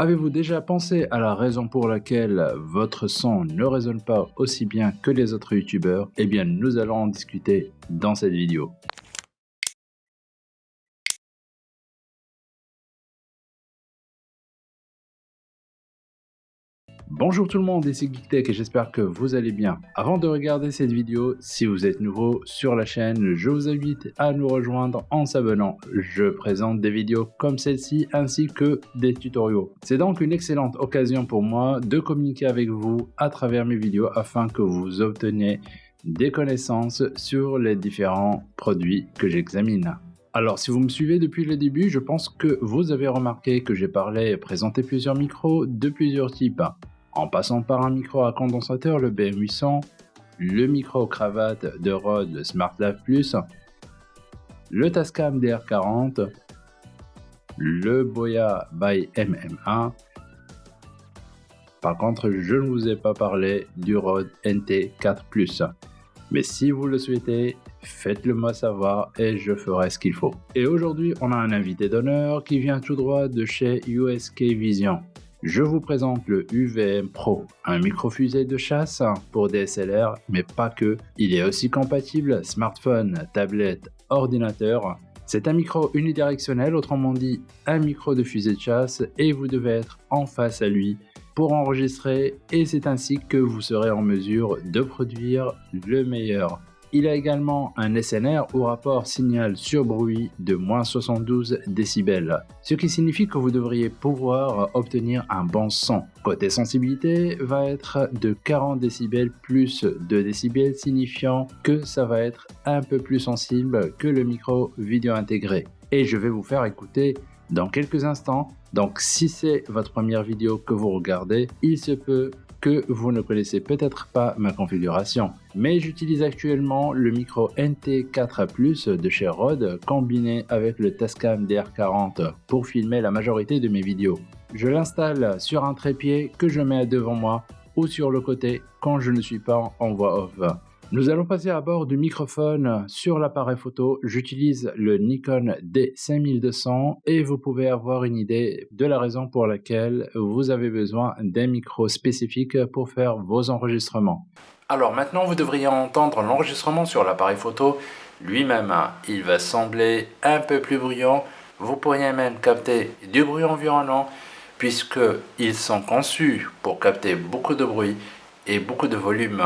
Avez-vous déjà pensé à la raison pour laquelle votre son ne résonne pas aussi bien que les autres youtubeurs? Eh bien nous allons en discuter dans cette vidéo. Bonjour tout le monde, ici GeekTech et j'espère que vous allez bien. Avant de regarder cette vidéo, si vous êtes nouveau sur la chaîne, je vous invite à nous rejoindre en s'abonnant. Je présente des vidéos comme celle-ci ainsi que des tutoriaux. C'est donc une excellente occasion pour moi de communiquer avec vous à travers mes vidéos afin que vous obteniez des connaissances sur les différents produits que j'examine. Alors si vous me suivez depuis le début, je pense que vous avez remarqué que j'ai parlé et présenté plusieurs micros de plusieurs types en passant par un micro à condensateur, le BM800, le micro cravate de Rode SmartLav Plus, le Tascam DR40, le Boya by MM1. Par contre, je ne vous ai pas parlé du Rode NT4 Plus. Mais si vous le souhaitez, faites-le moi savoir et je ferai ce qu'il faut. Et aujourd'hui, on a un invité d'honneur qui vient tout droit de chez USK Vision. Je vous présente le UVM Pro, un micro-fusée de chasse pour DSLR, mais pas que. Il est aussi compatible smartphone, tablette, ordinateur. C'est un micro unidirectionnel, autrement dit un micro de fusée de chasse, et vous devez être en face à lui pour enregistrer, et c'est ainsi que vous serez en mesure de produire le meilleur il a également un SNR au rapport signal sur bruit de moins 72 décibels, ce qui signifie que vous devriez pouvoir obtenir un bon son. Côté sensibilité va être de 40 décibels plus 2 décibels signifiant que ça va être un peu plus sensible que le micro vidéo intégré. Et je vais vous faire écouter dans quelques instants. Donc si c'est votre première vidéo que vous regardez, il se peut que vous ne connaissez peut-être pas ma configuration. Mais j'utilise actuellement le micro NT4A+, de chez Rode combiné avec le Tascam DR40 pour filmer la majorité de mes vidéos. Je l'installe sur un trépied que je mets devant moi ou sur le côté quand je ne suis pas en voix off. Nous allons passer à bord du microphone sur l'appareil photo. J'utilise le Nikon D5200 et vous pouvez avoir une idée de la raison pour laquelle vous avez besoin d'un micro spécifique pour faire vos enregistrements. Alors maintenant, vous devriez entendre l'enregistrement sur l'appareil photo lui-même. Il va sembler un peu plus bruyant. Vous pourriez même capter du bruit environnant puisqu'ils sont conçus pour capter beaucoup de bruit et beaucoup de volume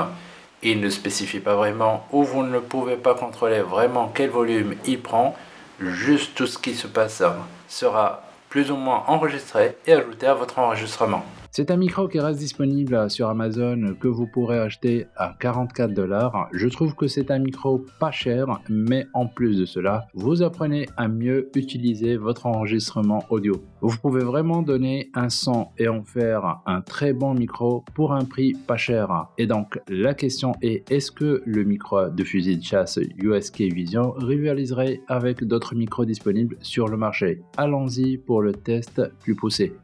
il ne spécifie pas vraiment ou vous ne pouvez pas contrôler vraiment quel volume il prend. Juste tout ce qui se passe sera plus ou moins enregistré et ajouté à votre enregistrement. C'est un micro qui reste disponible sur Amazon que vous pourrez acheter à 44 dollars. Je trouve que c'est un micro pas cher, mais en plus de cela, vous apprenez à mieux utiliser votre enregistrement audio. Vous pouvez vraiment donner un son et en faire un très bon micro pour un prix pas cher. Et donc la question est, est-ce que le micro de fusil de chasse USK Vision rivaliserait avec d'autres micros disponibles sur le marché? Allons-y pour le test plus poussé.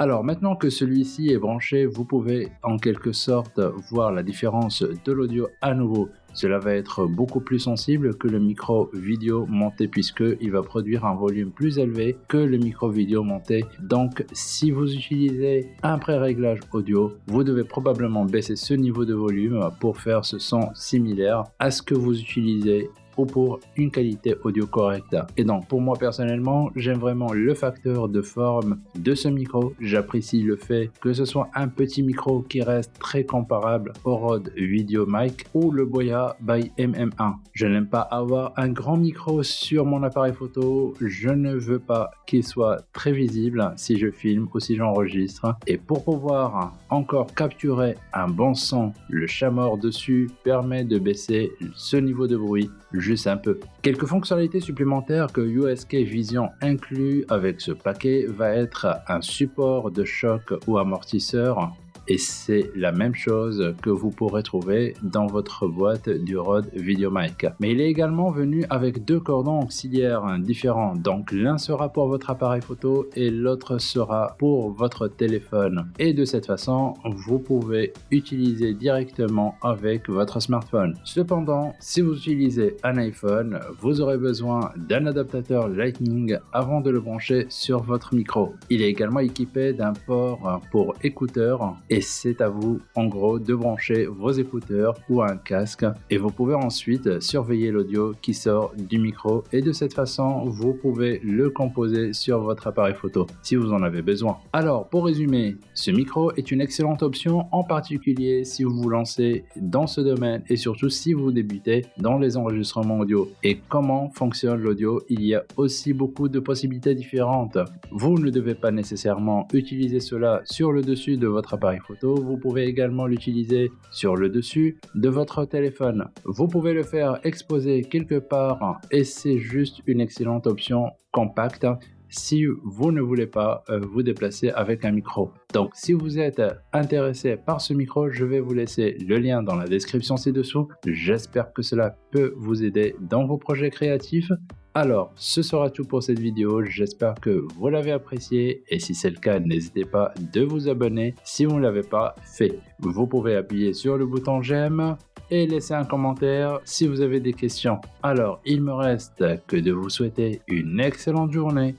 Alors maintenant que celui-ci est branché, vous pouvez en quelque sorte voir la différence de l'audio à nouveau. Cela va être beaucoup plus sensible que le micro vidéo monté puisqu'il va produire un volume plus élevé que le micro vidéo monté. Donc si vous utilisez un pré-réglage audio, vous devez probablement baisser ce niveau de volume pour faire ce son similaire à ce que vous utilisez pour une qualité audio correcte. Et donc pour moi personnellement, j'aime vraiment le facteur de forme de ce micro. J'apprécie le fait que ce soit un petit micro qui reste très comparable au Rode Video Mic ou le Boya by MM1. Je n'aime pas avoir un grand micro sur mon appareil photo. Je ne veux pas qu'il soit très visible si je filme ou si j'enregistre. Et pour pouvoir encore capturer un bon son, le chat-mort dessus permet de baisser ce niveau de bruit juste un peu. Quelques fonctionnalités supplémentaires que USK Vision inclut avec ce paquet va être un support de choc ou amortisseur et c'est la même chose que vous pourrez trouver dans votre boîte du Rode VideoMic. Mais il est également venu avec deux cordons auxiliaires différents, donc l'un sera pour votre appareil photo et l'autre sera pour votre téléphone. Et de cette façon, vous pouvez utiliser directement avec votre smartphone. Cependant, si vous utilisez un iPhone, vous aurez besoin d'un adaptateur Lightning avant de le brancher sur votre micro. Il est également équipé d'un port pour écouteurs et c'est à vous en gros de brancher vos écouteurs ou un casque et vous pouvez ensuite surveiller l'audio qui sort du micro et de cette façon vous pouvez le composer sur votre appareil photo si vous en avez besoin. Alors pour résumer, ce micro est une excellente option en particulier si vous vous lancez dans ce domaine et surtout si vous débutez dans les enregistrements audio. Et comment fonctionne l'audio? Il y a aussi beaucoup de possibilités différentes. Vous ne devez pas nécessairement utiliser cela sur le dessus de votre appareil photo, vous pouvez également l'utiliser sur le dessus de votre téléphone. Vous pouvez le faire exposer quelque part et c'est juste une excellente option compacte si vous ne voulez pas euh, vous déplacer avec un micro. Donc si vous êtes intéressé par ce micro, je vais vous laisser le lien dans la description ci-dessous. J'espère que cela peut vous aider dans vos projets créatifs. Alors, ce sera tout pour cette vidéo, j'espère que vous l'avez apprécié et si c'est le cas, n'hésitez pas de vous abonner si vous ne l'avez pas fait. Vous pouvez appuyer sur le bouton j'aime et laisser un commentaire si vous avez des questions. Alors, il me reste que de vous souhaiter une excellente journée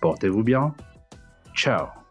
Portez-vous bien. Ciao